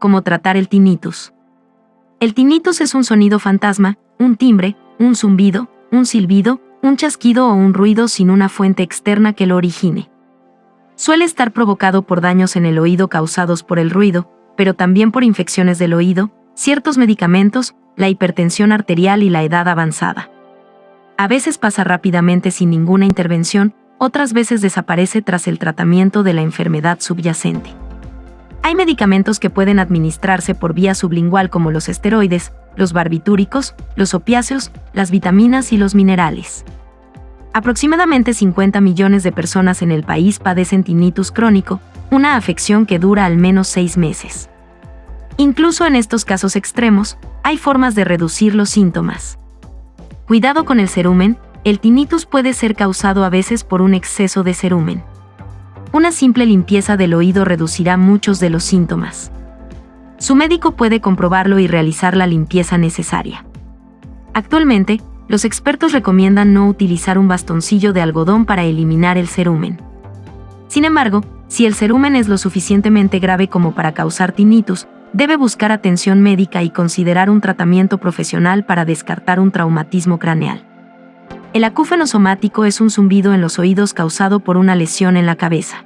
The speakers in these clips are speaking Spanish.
cómo tratar el tinnitus. El tinnitus es un sonido fantasma, un timbre, un zumbido, un silbido, un chasquido o un ruido sin una fuente externa que lo origine. Suele estar provocado por daños en el oído causados por el ruido, pero también por infecciones del oído, ciertos medicamentos, la hipertensión arterial y la edad avanzada. A veces pasa rápidamente sin ninguna intervención, otras veces desaparece tras el tratamiento de la enfermedad subyacente. Hay medicamentos que pueden administrarse por vía sublingual como los esteroides, los barbitúricos, los opiáceos, las vitaminas y los minerales. Aproximadamente 50 millones de personas en el país padecen tinnitus crónico, una afección que dura al menos seis meses. Incluso en estos casos extremos, hay formas de reducir los síntomas. Cuidado con el cerumen, el tinnitus puede ser causado a veces por un exceso de cerumen. Una simple limpieza del oído reducirá muchos de los síntomas. Su médico puede comprobarlo y realizar la limpieza necesaria. Actualmente, los expertos recomiendan no utilizar un bastoncillo de algodón para eliminar el cerumen. Sin embargo, si el cerumen es lo suficientemente grave como para causar tinnitus, debe buscar atención médica y considerar un tratamiento profesional para descartar un traumatismo craneal. El acúfeno somático es un zumbido en los oídos causado por una lesión en la cabeza.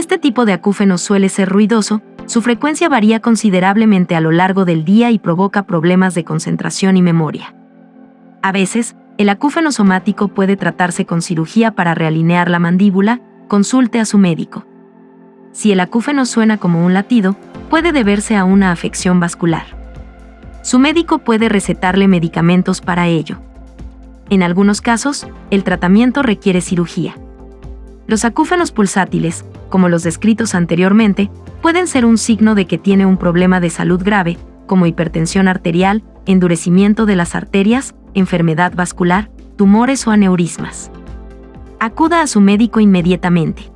Este tipo de acúfeno suele ser ruidoso, su frecuencia varía considerablemente a lo largo del día y provoca problemas de concentración y memoria. A veces, el acúfeno somático puede tratarse con cirugía para realinear la mandíbula, consulte a su médico. Si el acúfeno suena como un latido, puede deberse a una afección vascular. Su médico puede recetarle medicamentos para ello. En algunos casos, el tratamiento requiere cirugía. Los acúfenos pulsátiles, como los descritos anteriormente, pueden ser un signo de que tiene un problema de salud grave, como hipertensión arterial, endurecimiento de las arterias, enfermedad vascular, tumores o aneurismas. Acuda a su médico inmediatamente.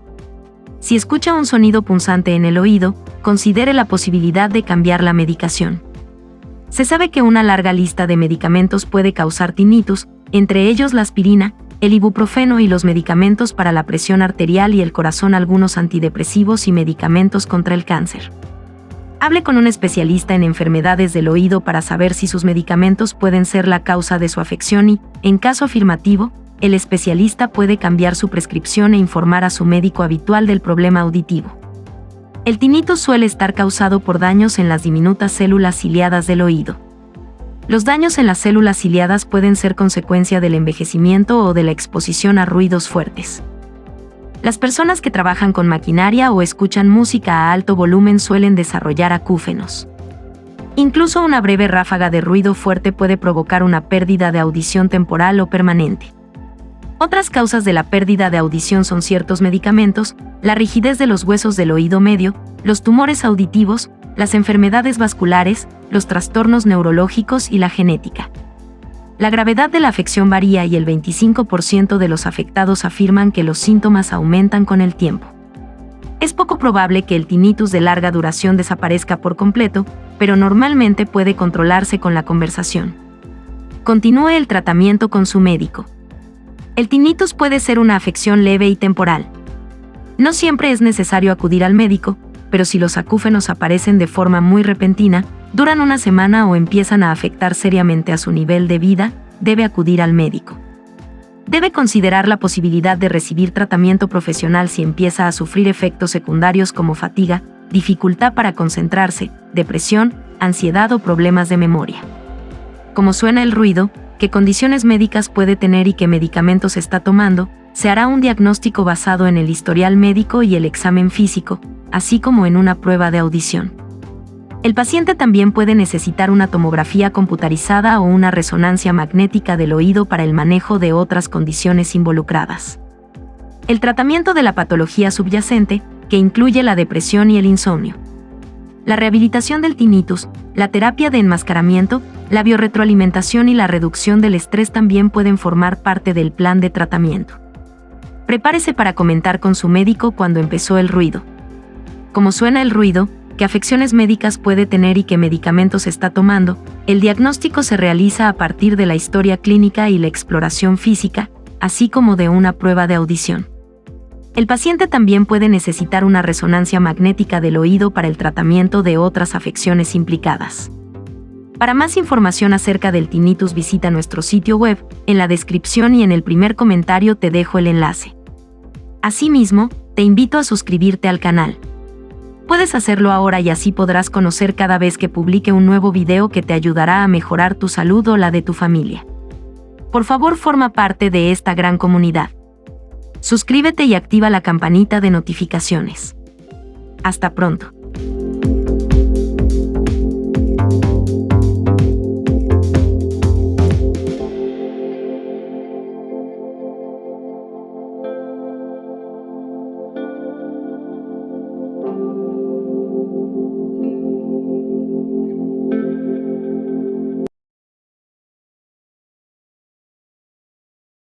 Si escucha un sonido punzante en el oído, considere la posibilidad de cambiar la medicación. Se sabe que una larga lista de medicamentos puede causar tinnitus, entre ellos la aspirina, el ibuprofeno y los medicamentos para la presión arterial y el corazón, algunos antidepresivos y medicamentos contra el cáncer. Hable con un especialista en enfermedades del oído para saber si sus medicamentos pueden ser la causa de su afección y, en caso afirmativo, el especialista puede cambiar su prescripción e informar a su médico habitual del problema auditivo. El tinnitus suele estar causado por daños en las diminutas células ciliadas del oído. Los daños en las células ciliadas pueden ser consecuencia del envejecimiento o de la exposición a ruidos fuertes. Las personas que trabajan con maquinaria o escuchan música a alto volumen suelen desarrollar acúfenos. Incluso una breve ráfaga de ruido fuerte puede provocar una pérdida de audición temporal o permanente. Otras causas de la pérdida de audición son ciertos medicamentos, la rigidez de los huesos del oído medio, los tumores auditivos, las enfermedades vasculares, los trastornos neurológicos y la genética. La gravedad de la afección varía y el 25% de los afectados afirman que los síntomas aumentan con el tiempo. Es poco probable que el tinnitus de larga duración desaparezca por completo, pero normalmente puede controlarse con la conversación. Continúe el tratamiento con su médico. El tinnitus puede ser una afección leve y temporal. No siempre es necesario acudir al médico, pero si los acúfenos aparecen de forma muy repentina, duran una semana o empiezan a afectar seriamente a su nivel de vida, debe acudir al médico. Debe considerar la posibilidad de recibir tratamiento profesional si empieza a sufrir efectos secundarios como fatiga, dificultad para concentrarse, depresión, ansiedad o problemas de memoria. Como suena el ruido, qué condiciones médicas puede tener y qué medicamentos está tomando, se hará un diagnóstico basado en el historial médico y el examen físico, así como en una prueba de audición. El paciente también puede necesitar una tomografía computarizada o una resonancia magnética del oído para el manejo de otras condiciones involucradas. El tratamiento de la patología subyacente, que incluye la depresión y el insomnio. La rehabilitación del tinnitus, la terapia de enmascaramiento, la biorretroalimentación y la reducción del estrés también pueden formar parte del plan de tratamiento. Prepárese para comentar con su médico cuando empezó el ruido. Cómo suena el ruido, qué afecciones médicas puede tener y qué medicamentos está tomando, el diagnóstico se realiza a partir de la historia clínica y la exploración física, así como de una prueba de audición. El paciente también puede necesitar una resonancia magnética del oído para el tratamiento de otras afecciones implicadas. Para más información acerca del tinnitus visita nuestro sitio web, en la descripción y en el primer comentario te dejo el enlace. Asimismo, te invito a suscribirte al canal. Puedes hacerlo ahora y así podrás conocer cada vez que publique un nuevo video que te ayudará a mejorar tu salud o la de tu familia. Por favor forma parte de esta gran comunidad. Suscríbete y activa la campanita de notificaciones. Hasta pronto.